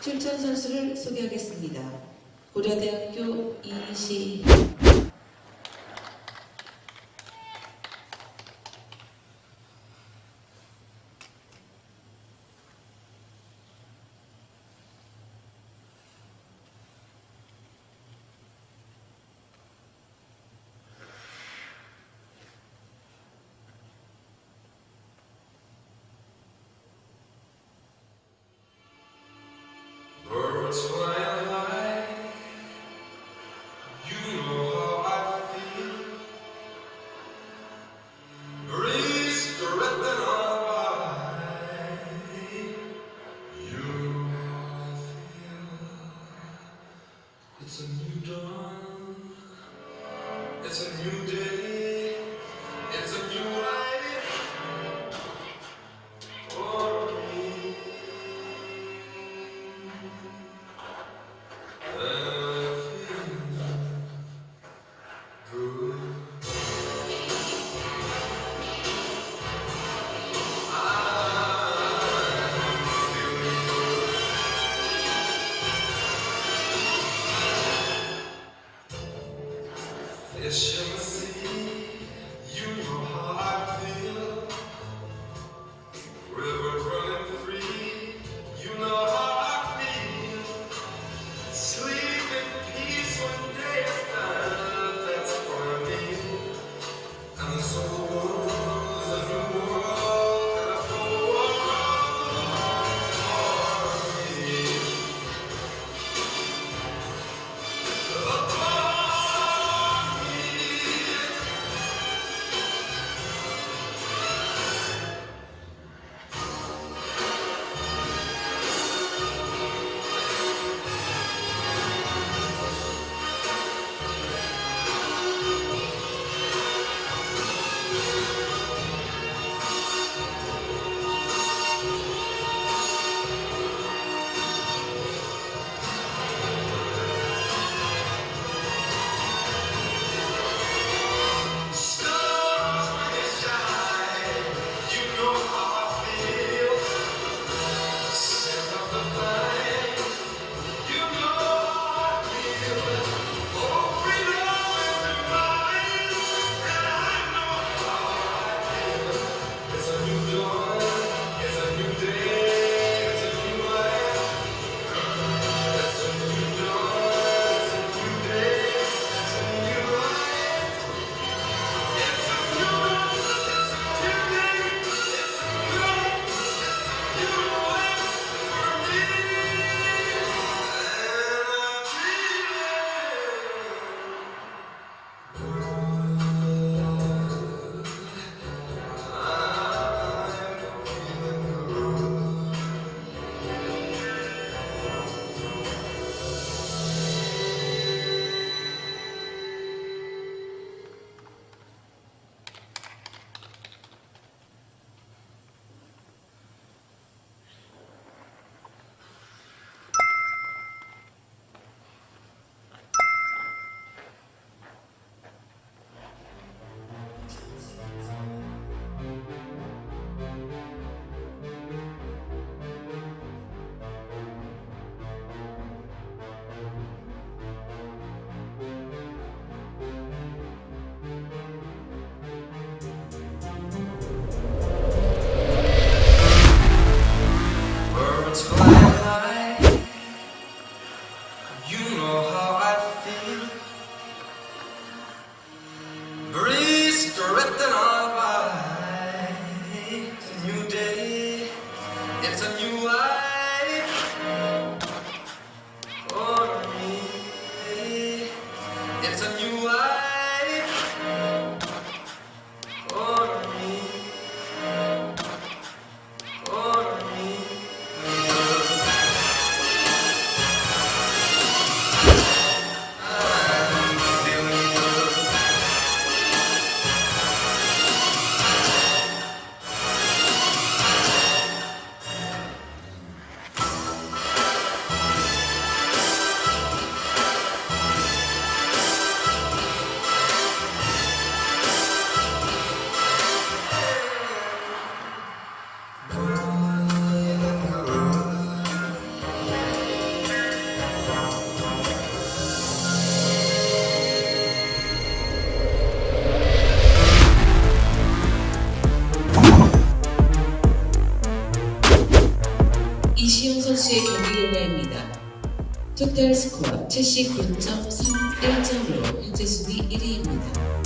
출전 선수를 소개하겠습니다. 고려대학교 이시 written on by. It's a new day. It's a new life. 이시영 선수의 경기 결과입니다. 토탈 스코어 79.31점으로 현재 순위 1위입니다.